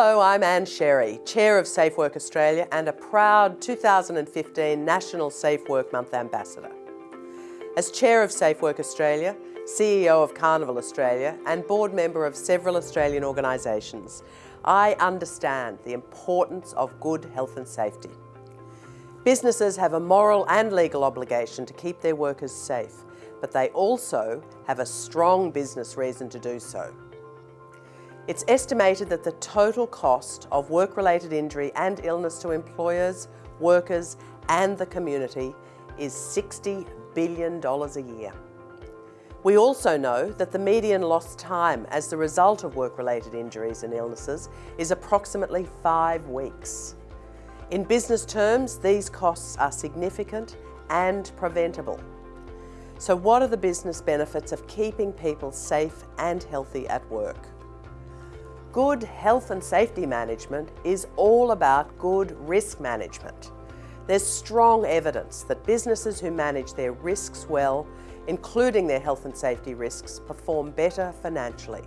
Hello, I'm Ann Sherry, Chair of Safe Work Australia and a proud 2015 National Safe Work Month Ambassador. As Chair of Safe Work Australia, CEO of Carnival Australia and board member of several Australian organisations, I understand the importance of good health and safety. Businesses have a moral and legal obligation to keep their workers safe, but they also have a strong business reason to do so. It's estimated that the total cost of work-related injury and illness to employers, workers and the community is $60 billion a year. We also know that the median lost time as the result of work-related injuries and illnesses is approximately five weeks. In business terms, these costs are significant and preventable. So what are the business benefits of keeping people safe and healthy at work? Good health and safety management is all about good risk management. There's strong evidence that businesses who manage their risks well, including their health and safety risks, perform better financially.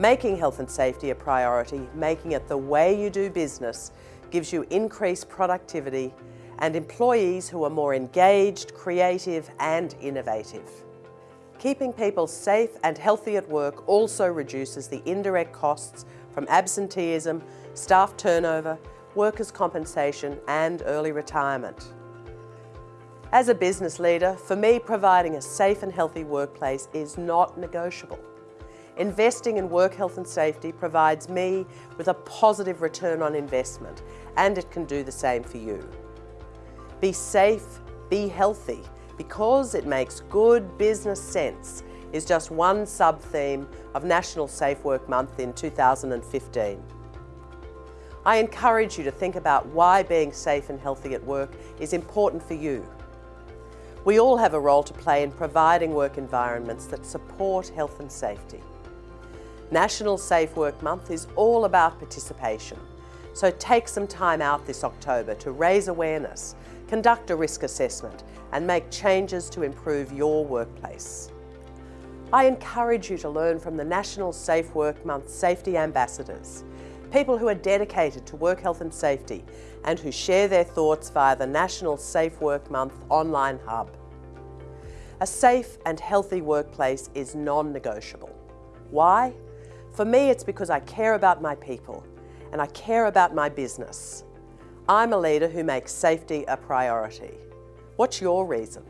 Making health and safety a priority, making it the way you do business, gives you increased productivity and employees who are more engaged, creative and innovative. Keeping people safe and healthy at work also reduces the indirect costs from absenteeism, staff turnover, workers' compensation and early retirement. As a business leader, for me providing a safe and healthy workplace is not negotiable. Investing in work health and safety provides me with a positive return on investment and it can do the same for you. Be safe, be healthy because it makes good business sense is just one sub-theme of National Safe Work Month in 2015. I encourage you to think about why being safe and healthy at work is important for you. We all have a role to play in providing work environments that support health and safety. National Safe Work Month is all about participation, so take some time out this October to raise awareness conduct a risk assessment and make changes to improve your workplace. I encourage you to learn from the National Safe Work Month Safety Ambassadors, people who are dedicated to work health and safety and who share their thoughts via the National Safe Work Month online hub. A safe and healthy workplace is non-negotiable. Why? For me, it's because I care about my people and I care about my business. I'm a leader who makes safety a priority. What's your reason?